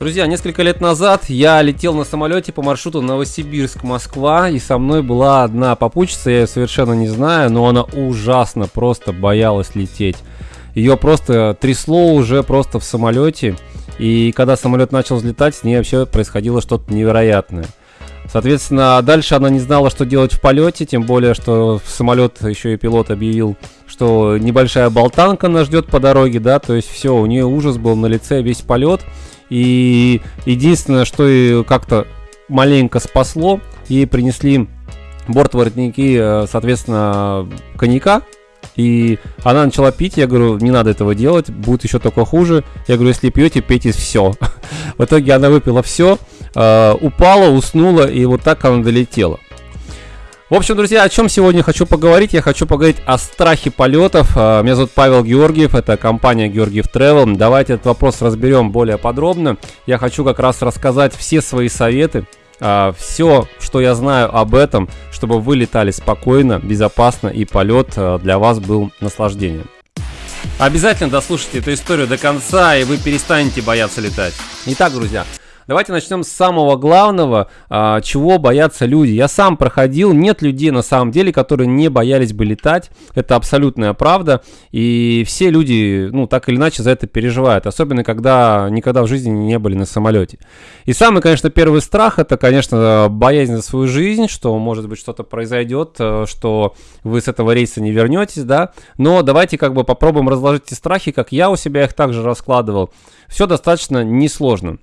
Друзья, несколько лет назад я летел на самолете по маршруту Новосибирск-Москва, и со мной была одна попутчица, я ее совершенно не знаю, но она ужасно просто боялась лететь. Ее просто трясло уже просто в самолете, и когда самолет начал взлетать, с ней вообще происходило что-то невероятное. Соответственно, дальше она не знала, что делать в полете, тем более, что самолет еще и пилот объявил, что небольшая болтанка нас ждет по дороге, да, то есть все, у нее ужас был на лице весь полет. И единственное, что и как-то маленько спасло, ей принесли бортворотники, э, соответственно, коньяка, и она начала пить, я говорю, не надо этого делать, будет еще только хуже. Я говорю, если пьете, пейте все. В итоге она выпила все, э, упала, уснула, и вот так она долетела. В общем, друзья, о чем сегодня хочу поговорить? Я хочу поговорить о страхе полетов. А, меня зовут Павел Георгиев, это компания Георгиев Travel. Давайте этот вопрос разберем более подробно. Я хочу как раз рассказать все свои советы, а, все, что я знаю об этом, чтобы вы летали спокойно, безопасно и полет а, для вас был наслаждением. Обязательно дослушайте эту историю до конца, и вы перестанете бояться летать. Итак, друзья, Давайте начнем с самого главного, а, чего боятся люди. Я сам проходил, нет людей на самом деле, которые не боялись бы летать. Это абсолютная правда. И все люди, ну, так или иначе за это переживают. Особенно, когда никогда в жизни не были на самолете. И самый, конечно, первый страх, это, конечно, боязнь за свою жизнь, что, может быть, что-то произойдет, э, что вы с этого рейса не вернетесь, да. Но давайте как бы попробуем разложить эти страхи, как я у себя их также раскладывал. Все достаточно несложно.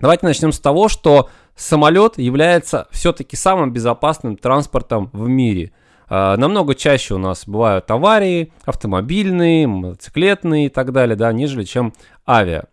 Давайте начнем с того, что самолет является все-таки самым безопасным транспортом в мире. А, намного чаще у нас бывают аварии, автомобильные, мотоциклетные и так далее, да, нежели чем авиа.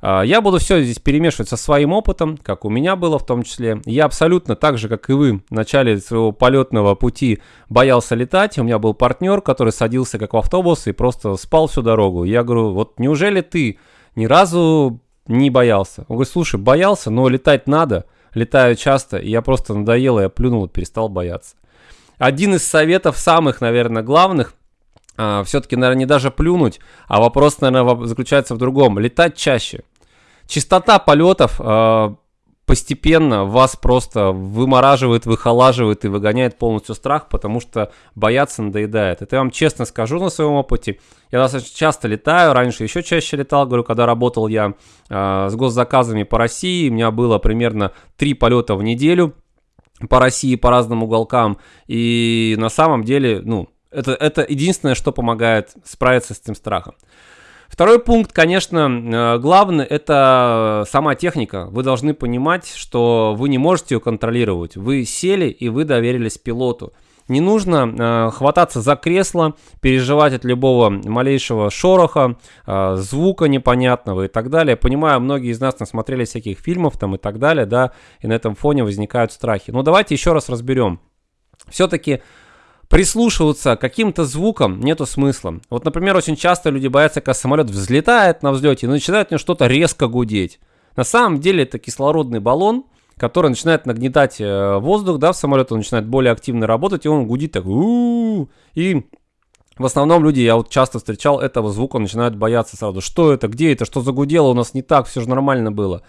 А, я буду все здесь перемешивать со своим опытом, как у меня было в том числе. Я абсолютно так же, как и вы, в начале своего полетного пути боялся летать. У меня был партнер, который садился как в автобус и просто спал всю дорогу. Я говорю, вот неужели ты ни разу не боялся. Он говорит, слушай, боялся, но летать надо. Летаю часто, и я просто надоело, я плюнул и перестал бояться. Один из советов, самых, наверное, главных, а, все-таки, наверное, не даже плюнуть, а вопрос, наверное, заключается в другом. Летать чаще. Частота полетов а, постепенно вас просто вымораживает, выхолаживает и выгоняет полностью страх, потому что бояться надоедает. Это я вам честно скажу на своем опыте. Я достаточно часто летаю, раньше еще чаще летал, говорю, когда работал я э, с госзаказами по России, у меня было примерно три полета в неделю по России, по разным уголкам, и на самом деле, ну, это, это единственное, что помогает справиться с этим страхом. Второй пункт, конечно, э, главный, это сама техника. Вы должны понимать, что вы не можете ее контролировать. Вы сели и вы доверились пилоту. Не нужно э, хвататься за кресло, переживать от любого малейшего шороха, э, звука непонятного и так далее. Понимаю, многие из нас насмотрели всяких фильмов там и так далее, да, и на этом фоне возникают страхи. Но давайте еще раз разберем. Все-таки прислушиваться к каким-то звукам нету смысла. Вот, например, очень часто люди боятся, когда самолет взлетает на взлете и начинает у него что-то резко гудеть. На самом деле это кислородный баллон, который начинает нагнетать э, воздух, да, в самолет он начинает более активно работать, и он гудит так, у и в основном люди, я вот часто встречал этого звука, начинают бояться сразу, что это, где это, что загудело, у нас не так, все же нормально было.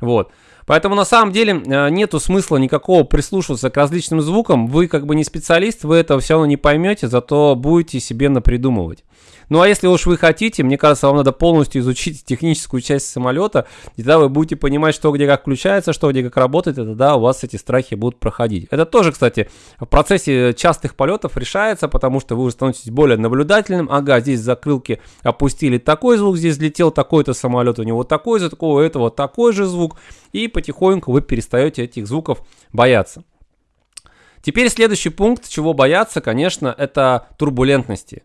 Вот. Поэтому на самом деле э, нету смысла никакого прислушиваться к различным звукам. Вы как бы не специалист, вы этого все равно не поймете, зато будете себе напридумывать. Ну а если уж вы хотите, мне кажется, вам надо полностью изучить техническую часть самолета, и тогда вы будете понимать, что где как включается, что где как работает, и тогда у вас эти страхи будут проходить. Это тоже, кстати, в процессе частых полетов решается, потому что вы уже становитесь более наблюдательным. Ага, здесь закрылки опустили такой звук, здесь летел такой-то самолет, у него такой звук, у этого такой же звук, и потихоньку вы перестаете этих звуков бояться. Теперь следующий пункт, чего бояться, конечно, это турбулентности.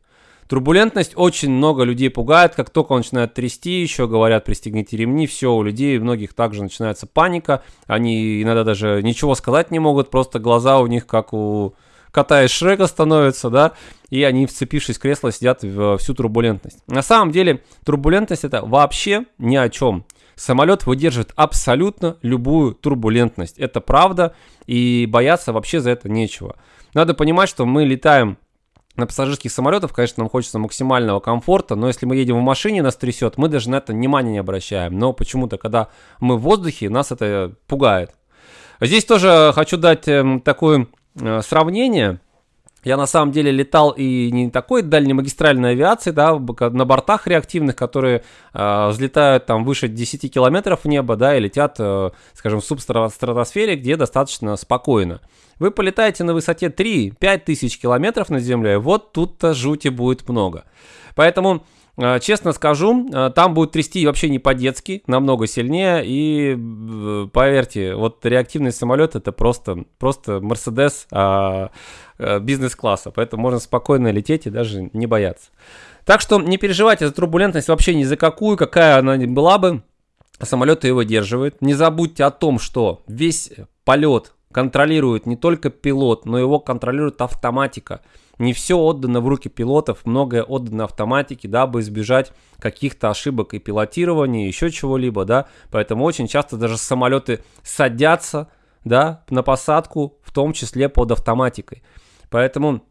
Турбулентность очень много людей пугает, как только он начинает трясти, еще говорят, пристегните ремни, все, у людей, у многих также начинается паника, они иногда даже ничего сказать не могут, просто глаза у них как у кота из Шрека становятся, да, и они, вцепившись в кресло, сидят в всю турбулентность. На самом деле, турбулентность это вообще ни о чем. Самолет выдерживает абсолютно любую турбулентность. Это правда, и бояться вообще за это нечего. Надо понимать, что мы летаем на пассажирских самолетах, конечно, нам хочется максимального комфорта, но если мы едем в машине, нас трясет, мы даже на это внимания не обращаем. Но почему-то, когда мы в воздухе, нас это пугает. Здесь тоже хочу дать э, такое э, сравнение. Я на самом деле летал и не такой дальнемагистральной авиации, да, на бортах реактивных, которые э, взлетают там выше 10 километров в небо, да, и летят, э, скажем, в субстратосфере, где достаточно спокойно. Вы полетаете на высоте 3-5 тысяч километров над землей, вот тут-то жути будет много. Поэтому честно скажу, э, там будет трясти вообще не по-детски, намного сильнее. И э, поверьте, вот реактивный самолет это просто, просто Мерседес а, бизнес-класса. Поэтому можно спокойно лететь и даже не бояться. Так что не переживайте за турбулентность вообще ни за какую, какая она была бы. Самолет ее выдерживает. Не забудьте о том, что весь полет контролирует не только пилот, но его контролирует автоматика. Не все отдано в руки пилотов, многое отдано автоматике, дабы избежать каких-то ошибок и пилотирования, еще чего-либо, да. Поэтому очень часто даже самолеты садятся, да, на посадку, в том числе под автоматикой. Поэтому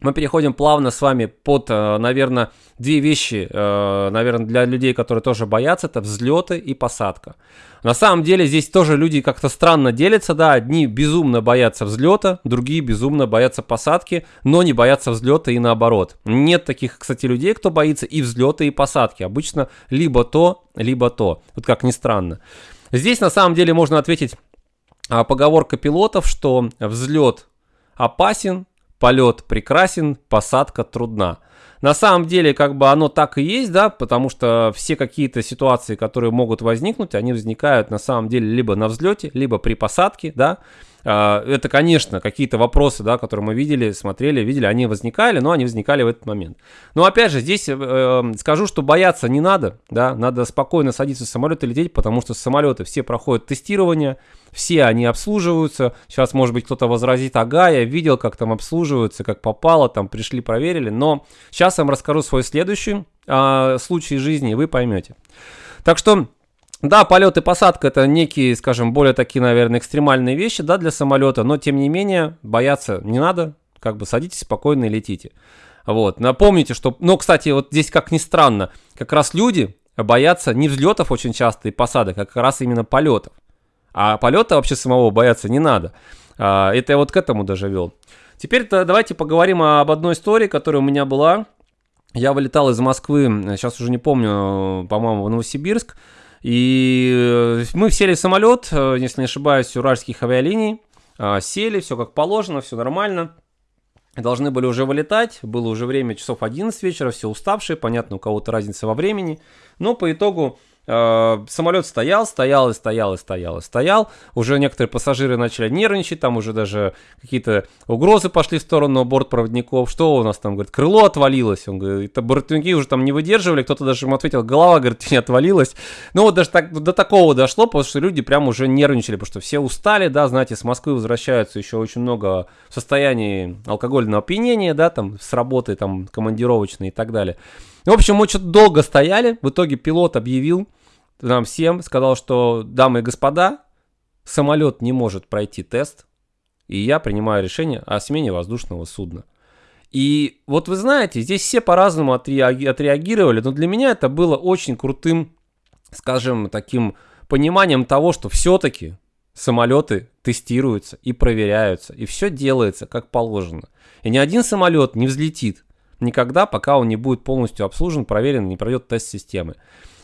мы переходим плавно с вами под, э, наверное, две вещи, э, наверное, для людей, которые тоже боятся, это взлеты и посадка. На самом деле здесь тоже люди как-то странно делятся, да, одни безумно боятся взлета, другие безумно боятся посадки, но не боятся взлета и наоборот. Нет таких, кстати, людей, кто боится и взлета, и посадки. Обычно либо то, либо то. Вот как ни странно. Здесь на самом деле можно ответить а, поговорка пилотов, что взлет опасен, полет прекрасен, посадка трудна. На самом деле, как бы оно так и есть, да, потому что все какие-то ситуации, которые могут возникнуть, они возникают на самом деле либо на взлете, либо при посадке, да, это, конечно, какие-то вопросы, да, которые мы видели, смотрели, видели, они возникали, но они возникали в этот момент. Но опять же, здесь э, э, скажу, что бояться не надо, да, надо спокойно садиться в самолет и лететь, потому что самолеты все проходят тестирование, все они обслуживаются. Сейчас, может быть, кто-то возразит, ага, я видел, как там обслуживаются, как попало, там пришли, проверили. Но сейчас я вам расскажу свой следующий э, случай жизни, и вы поймете. Так что да, полет и посадка это некие, скажем, более такие, наверное, экстремальные вещи, да, для самолета, но тем не менее бояться не надо, как бы садитесь спокойно и летите. Вот, напомните, что, ну, кстати, вот здесь как ни странно, как раз люди боятся не взлетов очень часто и посадок, а как раз именно полетов. А полета вообще самого бояться не надо. А, это я вот к этому даже вел. Теперь давайте поговорим об одной истории, которая у меня была. Я вылетал из Москвы, сейчас уже не помню, по-моему, в Новосибирск. И э, мы сели в самолет, э, если не ошибаюсь, уральских авиалиний. А, сели, все как положено, все нормально. Должны были уже вылетать, было уже время часов 11 вечера, все уставшие, понятно, у кого-то разница во времени. Но по итогу самолет стоял, стоял и стоял и стоял и стоял. Уже некоторые пассажиры начали нервничать, там уже даже какие-то угрозы пошли в сторону бортпроводников. Что у нас там, говорит, крыло отвалилось. Он говорит, это бортпроводники уже там не выдерживали, кто-то даже ему ответил, голова, говорит, не отвалилась. Ну вот даже так, до такого дошло, потому что люди прям уже нервничали, потому что все устали, да, знаете, с Москвы возвращаются еще очень много в состоянии алкогольного опьянения, да, там с работы, там командировочной и так далее. В общем, мы что-то долго стояли, в итоге пилот объявил, нам всем сказал, что, дамы и господа, самолет не может пройти тест, и я принимаю решение о смене воздушного судна. И вот вы знаете, здесь все по-разному отреагировали, но для меня это было очень крутым, скажем, таким пониманием того, что все-таки самолеты тестируются и проверяются, и все делается как положено. И ни один самолет не взлетит никогда, пока он не будет полностью обслужен, проверен, не пройдет тест системы.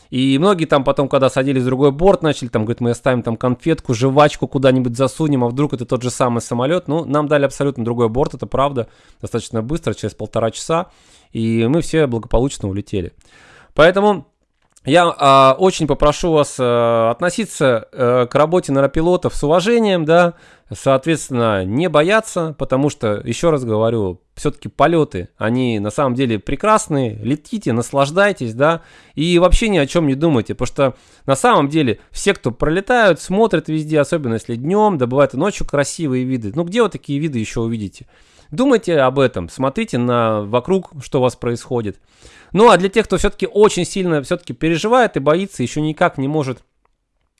И многие там потом, когда садились в другой борт, начали там, говорит, мы оставим там конфетку, жвачку куда-нибудь засунем, а вдруг это тот же самый самолет. Ну, нам дали абсолютно другой борт, это правда, достаточно быстро, через полтора часа, и мы все благополучно улетели. Поэтому я э, очень попрошу вас э, относиться э, к работе нейропилотов с уважением, да, соответственно, не бояться, потому что, еще раз говорю, все-таки полеты, они на самом деле прекрасные, летите, наслаждайтесь, да, и вообще ни о чем не думайте, потому что на самом деле все, кто пролетают, смотрят везде, особенно если днем, да и ночью красивые виды, ну где вы такие виды еще увидите? Думайте об этом, смотрите на вокруг, что у вас происходит. Ну а для тех, кто все-таки очень сильно все-таки переживает и боится, еще никак не может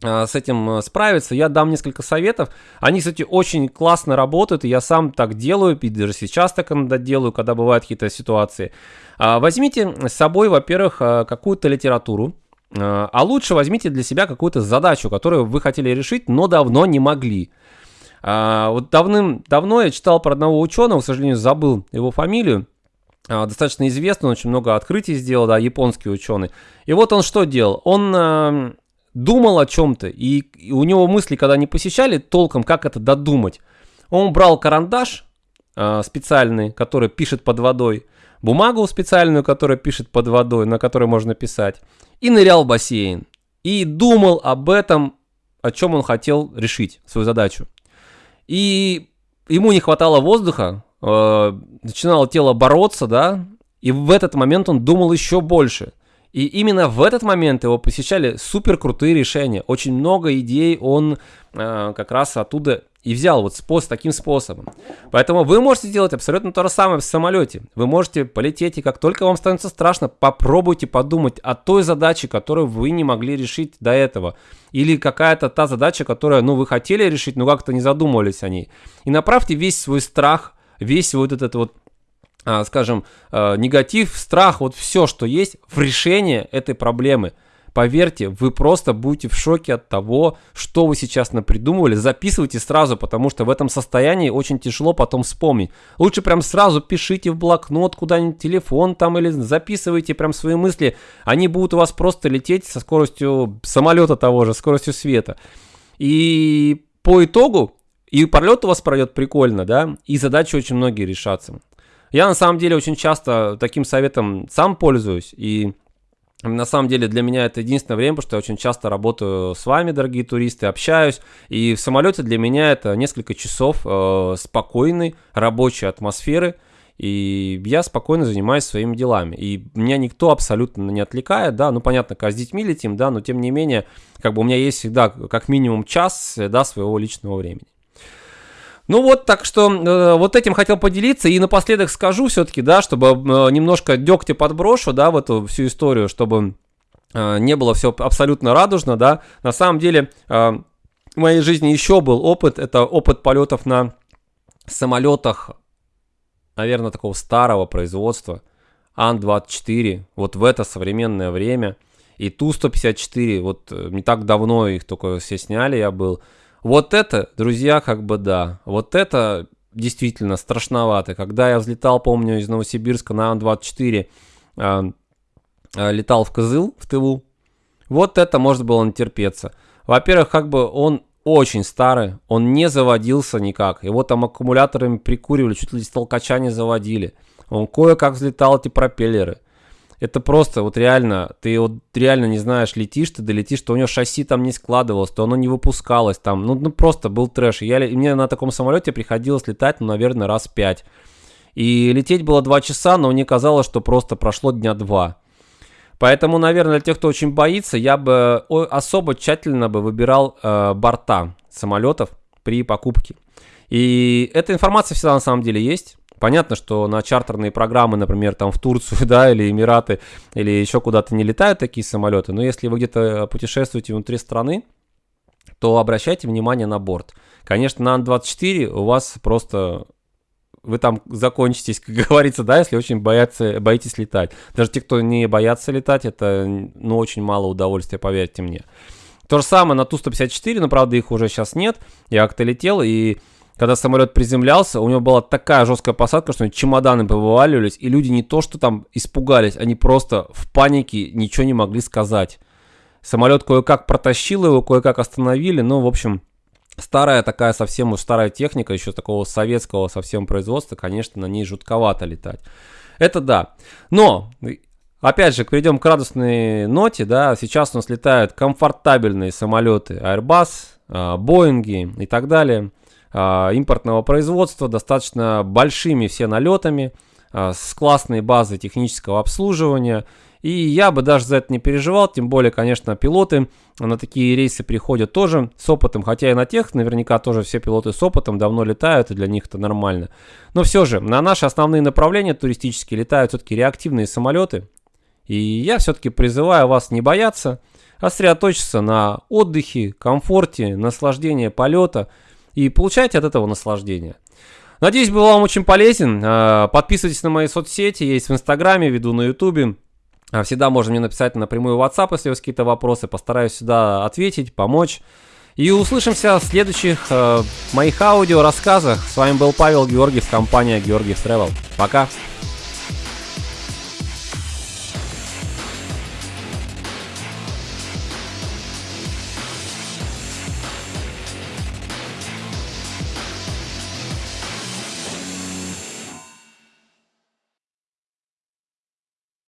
с этим справиться, я дам несколько советов. Они, кстати, очень классно работают, и я сам так делаю, и даже сейчас так иногда делаю, когда бывают какие-то ситуации. Возьмите с собой, во-первых, какую-то литературу, а лучше возьмите для себя какую-то задачу, которую вы хотели решить, но давно не могли. А, вот давным-давно я читал про одного ученого, к сожалению, забыл его фамилию. А, достаточно известный, он очень много открытий сделал, да, японский ученый. И вот он что делал? Он а, думал о чем-то, и, и у него мысли, когда не посещали толком, как это додумать. Он брал карандаш а, специальный, который пишет под водой, бумагу специальную, которая пишет под водой, на которой можно писать, и нырял в бассейн. И думал об этом, о чем он хотел решить, свою задачу. И ему не хватало воздуха, э, начинало тело бороться, да, и в этот момент он думал еще больше. И именно в этот момент его посещали супер крутые решения. Очень много идей он э, как раз оттуда и взял вот способ, таким способом. Поэтому вы можете сделать абсолютно то же самое в самолете. Вы можете полететь, и как только вам становится страшно, попробуйте подумать о той задаче, которую вы не могли решить до этого. Или какая-то та задача, которую, ну, вы хотели решить, но как-то не задумывались о ней. И направьте весь свой страх, весь вот этот вот а, скажем, а, негатив, страх, вот все, что есть в решение этой проблемы – Поверьте, вы просто будете в шоке от того, что вы сейчас напридумывали. Записывайте сразу, потому что в этом состоянии очень тяжело потом вспомнить. Лучше прям сразу пишите в блокнот куда-нибудь телефон там или записывайте прям свои мысли. Они будут у вас просто лететь со скоростью самолета того же, скоростью света. И по итогу и полет у вас пройдет прикольно, да, и задачи очень многие решатся. Я на самом деле очень часто таким советом сам пользуюсь, и на самом деле для меня это единственное время, потому что я очень часто работаю с вами, дорогие туристы, общаюсь. И в самолете для меня это несколько часов э, спокойной рабочей атмосферы. И я спокойно занимаюсь своими делами. И меня никто абсолютно не отвлекает, да, ну понятно, когда с детьми летим, да, но тем не менее, как бы у меня есть всегда как минимум час, да, своего личного времени. Ну вот, так что э, вот этим хотел поделиться. И напоследок скажу все-таки, да, чтобы э, немножко дегтя подброшу, да, в эту всю историю, чтобы э, не было все абсолютно радужно, да. На самом деле э, в моей жизни еще был опыт, это опыт полетов на самолетах, наверное, такого старого производства, Ан-24, вот в это современное время. И Ту-154, вот э, не так давно их только все сняли, я был. Вот это, друзья, как бы да. Вот это действительно страшновато. Когда я взлетал, помню, из Новосибирска на Ан-24, э, э, летал в Кызыл, в Тыву, вот это можно было натерпеться. Во-первых, как бы он очень старый, он не заводился никак. Его там аккумуляторами прикуривали, чуть ли с толкача не заводили. Он кое-как взлетал эти пропеллеры. Это просто вот реально, ты вот реально не знаешь, летишь ты, долетишь, что у него шасси там не складывалось, то оно не выпускалось там, ну, ну просто был трэш. Я, мне на таком самолете приходилось летать, ну, наверное, раз пять. И лететь было два часа, но мне казалось, что просто прошло дня два. Поэтому, наверное, для тех, кто очень боится, я бы особо тщательно бы выбирал э, борта самолетов при покупке. И эта информация всегда на самом деле есть. Понятно, что на чартерные программы, например, там в Турцию, да, или Эмираты, или еще куда-то не летают такие самолеты, но если вы где-то путешествуете внутри страны, то обращайте внимание на борт. Конечно, на Ан-24 у вас просто вы там закончитесь, как говорится, да, если очень боятся, боитесь летать. Даже те, кто не боятся летать, это, ну, очень мало удовольствия, поверьте мне. То же самое на Ту-154, но, правда, их уже сейчас нет. Я как-то летел, и когда самолет приземлялся, у него была такая жесткая посадка, что чемоданы повываливались, и люди не то что там испугались, они просто в панике ничего не могли сказать. Самолет кое-как протащил его, кое-как остановили, но, в общем, старая такая совсем уж старая техника, еще такого советского совсем производства, конечно, на ней жутковато летать. Это да. Но, опять же, перейдем к радостной ноте, да, сейчас у нас летают комфортабельные самолеты Airbus, а, Боинги и так далее – а, импортного производства, достаточно большими все налетами, а, с классной базой технического обслуживания. И я бы даже за это не переживал, тем более, конечно, пилоты на такие рейсы приходят тоже с опытом, хотя и на тех наверняка тоже все пилоты с опытом давно летают, и для них это нормально. Но все же, на наши основные направления туристические летают все-таки реактивные самолеты, и я все-таки призываю вас не бояться, а сосредоточиться на отдыхе, комфорте, наслаждении полета и получайте от этого наслаждение. Надеюсь, был вам очень полезен. А, подписывайтесь на мои соцсети, есть в Инстаграме, веду на Ютубе. А, всегда можно мне написать напрямую в WhatsApp, если у вас какие-то вопросы. Постараюсь сюда ответить, помочь. И услышимся в следующих э, моих аудио рассказах. С вами был Павел Георгиев, компания Георгиев Travel. Пока!